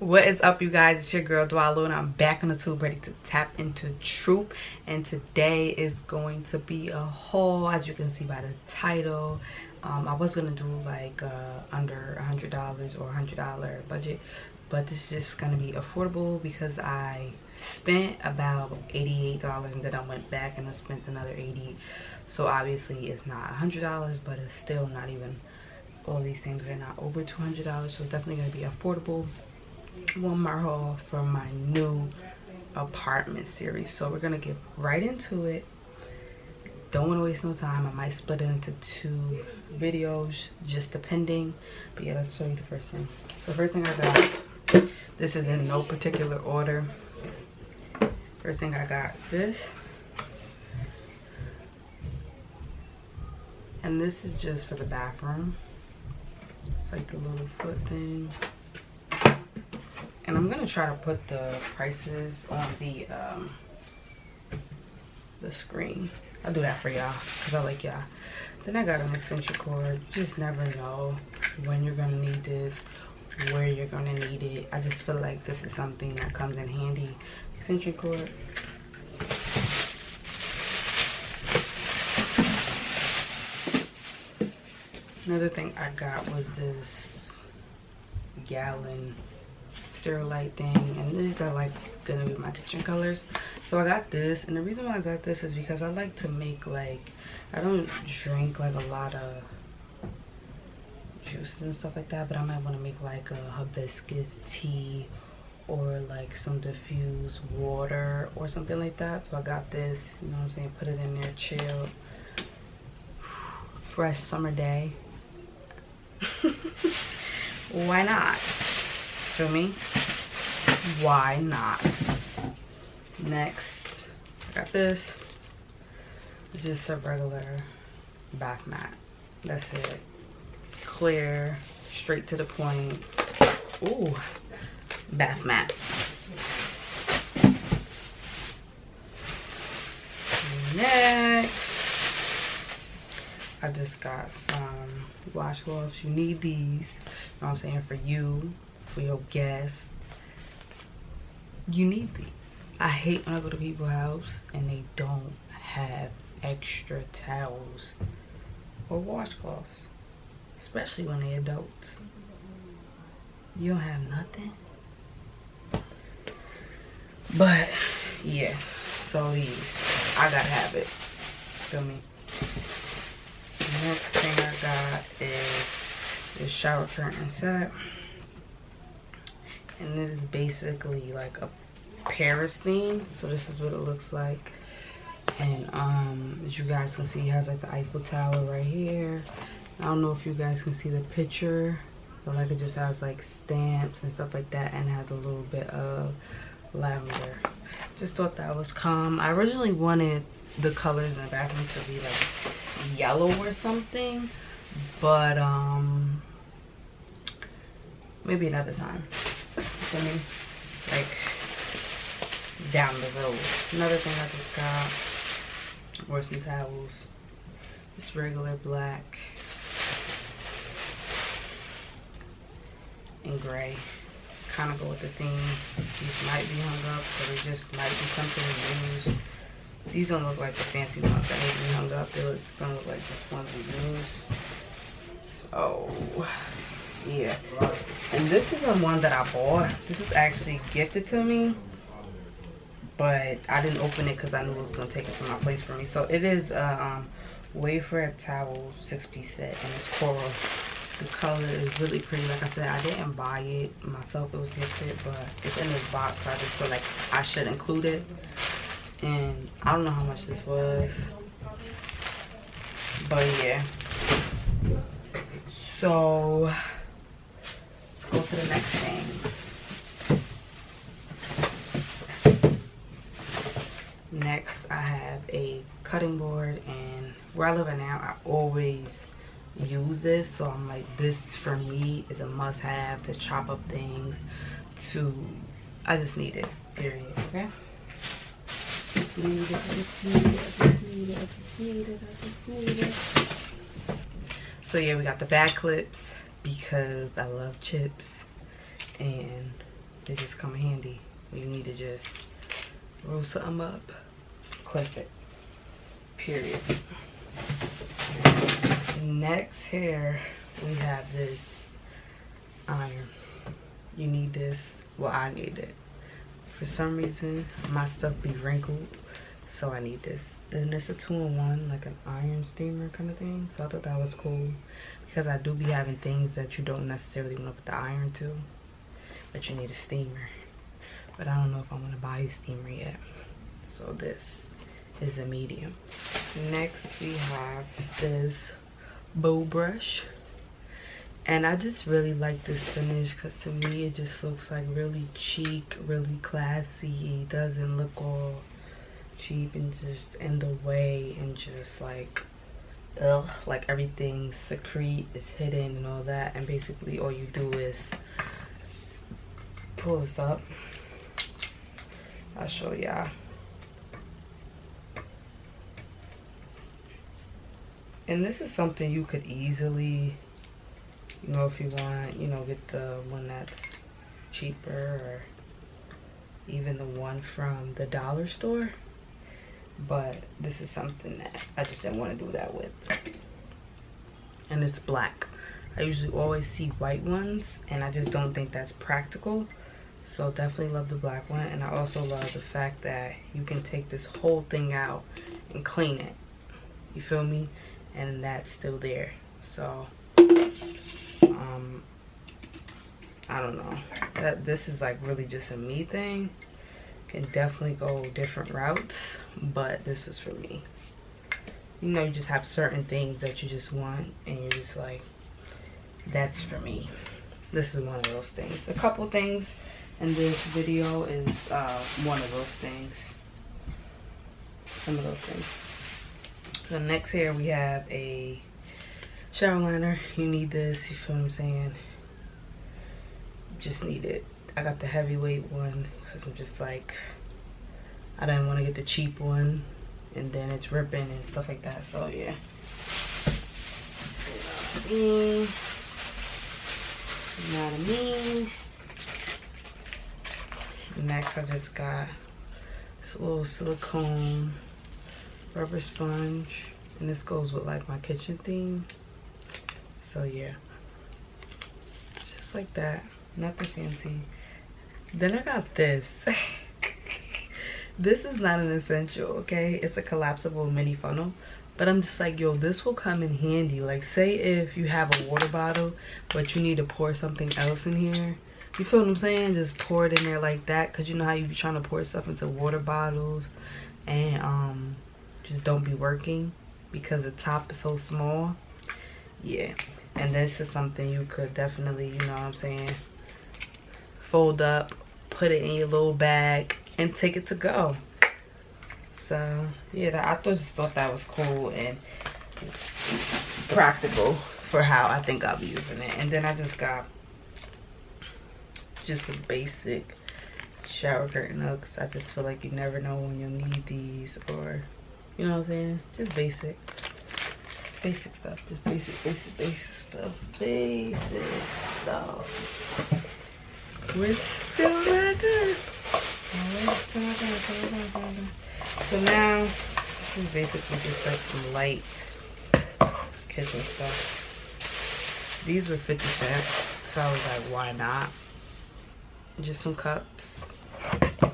what is up you guys? It's your girl Dwalo and I'm back on the tube ready to tap into troop and today is going to be a haul as you can see by the title. Um, I was gonna do like uh, under a hundred dollars or a hundred dollar budget but this is just gonna be affordable because I spent about $88 and then I went back and I spent another 80 so obviously it's not a hundred dollars but it's still not even all these things are not over $200 so it's definitely gonna be affordable Walmart haul for my new apartment series. So we're gonna get right into it. Don't want to waste no time. I might split it into two videos, just depending. But yeah, let's show you the first thing. The first thing I got, this is in no particular order. First thing I got is this. And this is just for the bathroom. It's like the little foot thing and i'm gonna try to put the prices on the um the screen. I'll do that for y'all because i like y'all. Then i got an extension cord you just never know when you're gonna need this where you're gonna need it. I just feel like this is something that comes in handy. Extension cord another thing i got was this gallon sterilite thing and these are like gonna be my kitchen colors. So i got this and the reason why i got this is because i like to make like i don't drink like a lot of juices and stuff like that but i might want to make like a hibiscus tea or like some diffused water or something like that. So i got this you know what i'm saying put it in there chill. Fresh summer day. Why not me? Why not? Next. I got this. It's just a regular bath mat. That's it. Clear straight to the point. Ooh, bath mat. Next. I just got some washcloths you need these. You know what i'm saying? For you for your guests. You need these. I hate when i go to people's house and they don't have extra towels or washcloths especially when they're adults. You don't have nothing? But yeah so these i gotta have it. Feel me? Next thing i got is this shower curtain set and this is basically like a paris theme so this is what it looks like. And um as you guys can see it has like the eiffel tower right here. I don't know if you guys can see the picture but like it just has like stamps and stuff like that and has a little bit of lavender. Just thought that was calm. I originally wanted the colors in the bathroom to be like yellow or something but um maybe another time like down the road. Another thing i just got were some towels. Just regular black and gray. Kind of go with the theme. These might be hung up but it just might be something to use. These don't look like the fancy ones that need hung up. They look, don't look like just ones we use. So yeah. And this is the one that i bought. This was actually gifted to me but i didn't open it because i knew it was going to take it to my place for me. So it is a um Wayfair towel six piece set and it's coral the color is really pretty. Like i said i didn't buy it myself it was gifted but it's in this box so i just feel like i should include it. And i don't know how much this was but yeah. So go to the next thing. Next, I have a cutting board and where I live at now, I always use this. So I'm like, this for me is a must have to chop up things to, I just need it, period, okay? I just need it, I just need it, I just need it, I just need it. So yeah, we got the back clips because I love chips and they just come handy. You need to just roll something up clip it period. Next here we have this iron. You need this well i need it. For some reason my stuff be wrinkled so i need this. Then it's a two-in-one like an iron steamer kind of thing so i thought that was cool because i do be having things that you don't necessarily want to put the iron to but you need a steamer. But i don't know if i'm going to buy a steamer yet. So this is the medium. Next we have this bow brush. And i just really like this finish because to me it just looks like really chic really classy. It doesn't look all cheap and just in the way and just like ugh like everything secrete is hidden and all that and basically all you do is pull this up. I'll show y'all and this is something you could easily you know if you want you know get the one that's cheaper or even the one from the dollar store but this is something that I just didn't want to do that with. And it's black. I usually always see white ones and I just don't think that's practical. So definitely love the black one and I also love the fact that you can take this whole thing out and clean it. You feel me? And that's still there. So um I don't know. That this is like really just a me thing can definitely go different routes but this was for me. You know you just have certain things that you just want and you're just like that's for me. This is one of those things. A couple things in this video is uh, one of those things. Some of those things. So next here we have a shower liner you need this you feel what i'm saying? Just need it i got the heavyweight one because i'm just like i didn't want to get the cheap one and then it's ripping and stuff like that so yeah you know what I mean? Next, I just got this little silicone rubber sponge. And this goes with like my kitchen theme. So yeah. Just like that. Nothing fancy. Then I got this. this is not an essential, okay? It's a collapsible mini funnel. But I'm just like, yo, this will come in handy. Like, say if you have a water bottle, but you need to pour something else in here. You feel what I'm saying? Just pour it in there like that. Because you know how you be trying to pour stuff into water bottles. And um, just don't be working. Because the top is so small. Yeah. And this is something you could definitely, you know what I'm saying, fold up, put it in your little bag, and take it to go. So, yeah, I just thought that was cool and practical for how I think I'll be using it. And then I just got just some basic shower curtain hooks. I just feel like you never know when you'll need these or, you know what I'm saying? Just basic. basic stuff. Just basic, basic, basic stuff. Basic stuff. We're still not good. So now, this is basically just like some light kitchen stuff. These were 50 cents, so I was like, why not? Just some cups. I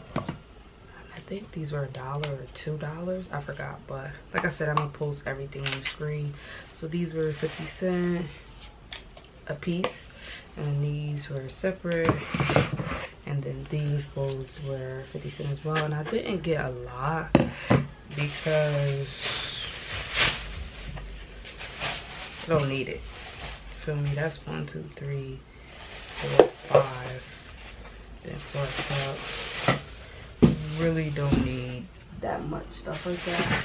think these were a dollar or two dollars. I forgot, but like I said, I'm gonna post everything on the screen. So these were 50 cent a piece and these were separate. And then these bowls were 50 cents as well. And i didn't get a lot because i don't need it. Feel me? That's one two three four five. Then four cups. Really don't need that much stuff like that.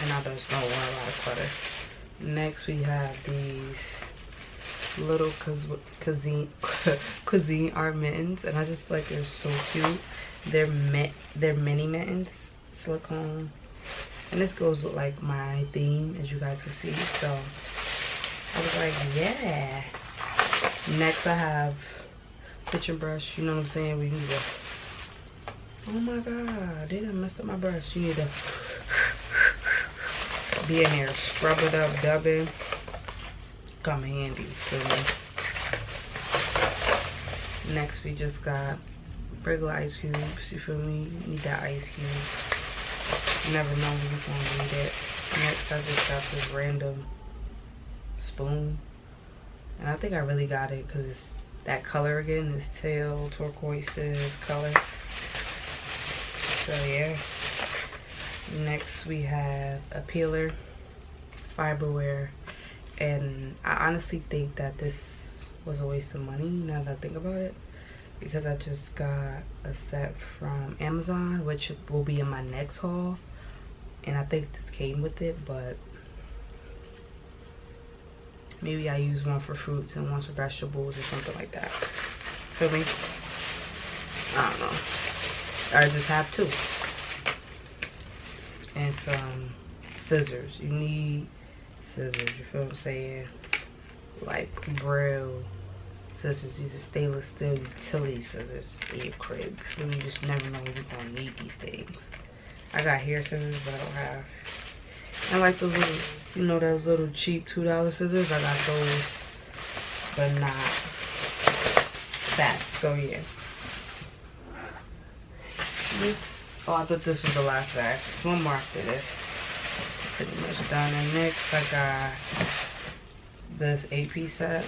And now don't want a lot of clutter next we have these little cuisine Cuisinart mittens and i just feel like they're so cute they're met they're mini mittens silicone and this goes with like my theme as you guys can see so i was like yeah next i have kitchen brush. You know what I'm saying? We need to. Oh my god, they done messed up my brush. You need to be in here, scrub it up, dub it. Come handy, feel me? Next, we just got regular ice cubes. You feel me? You need that ice cube. You never know when you're gonna need it. Next, I just got this random spoon. And I think I really got it because it's that color again. This tail turquoises color. So yeah. Next we have a peeler, Farberware, and I honestly think that this was a waste of money now that I think about it because I just got a set from Amazon which will be in my next haul. And I think this came with it but maybe I use one for fruits and one for vegetables or something like that. Feel me? I don't know. I just have two. And some scissors. You need scissors you feel what I'm saying like braille scissors these are stainless steel utility scissors in your crib you just never know you're gonna need these things I got hair scissors, but I don't have. I like those little, you know, those little cheap $2 scissors. I got those, but not that. So, yeah. This, oh, I thought this was the last bag. Just one more after this. Pretty much done. And next, I got this eight-piece set.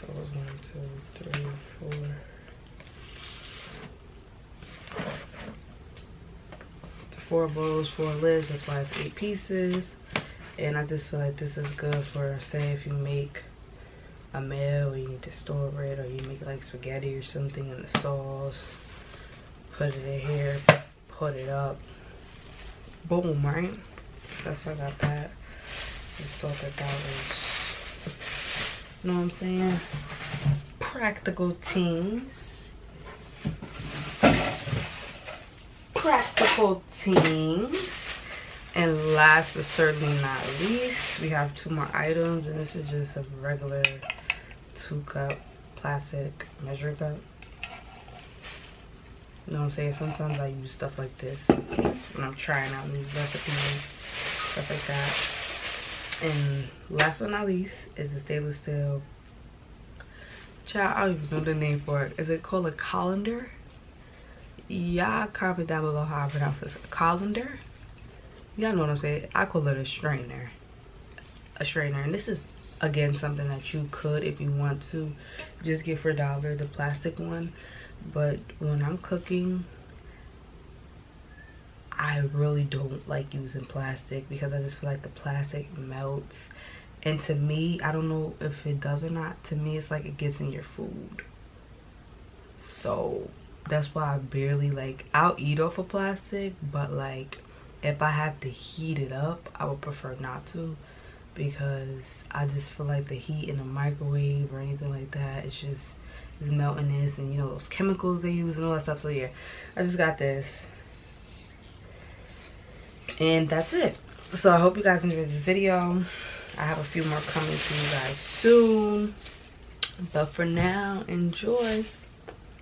So, it was one, two, three, four. four bowls, four lids. That's why it's eight pieces. And I just feel like this is good for, say, if you make a meal, you need to store it, or you make like spaghetti or something in the sauce. Put it in here, put it up. Boom, right? That's why I got that. Just thought that that was, you know what I'm saying? Practical things. practical things and last but certainly not least we have two more items and this is just a regular two cup plastic measuring cup you know what i'm saying sometimes i use stuff like this when i'm trying out new recipes stuff like that and last but not least is the stainless steel child i don't even know the name for it is it called a colander y'all comment down below how I pronounce this. Colander. Y'all know what I'm saying. I call it a strainer. A strainer. And this is, again, something that you could, if you want to, just get for a dollar, the plastic one. But when I'm cooking, I really don't like using plastic because I just feel like the plastic melts. And to me, I don't know if it does or not. To me, it's like it gets in your food. So that's why I barely like I'll eat off of plastic but like if I have to heat it up I would prefer not to because I just feel like the heat in the microwave or anything like that it's just is melting this and you know those chemicals they use and all that stuff. So yeah I just got this. And that's it. So I hope you guys enjoyed this video. I have a few more coming to you guys soon. But for now enjoy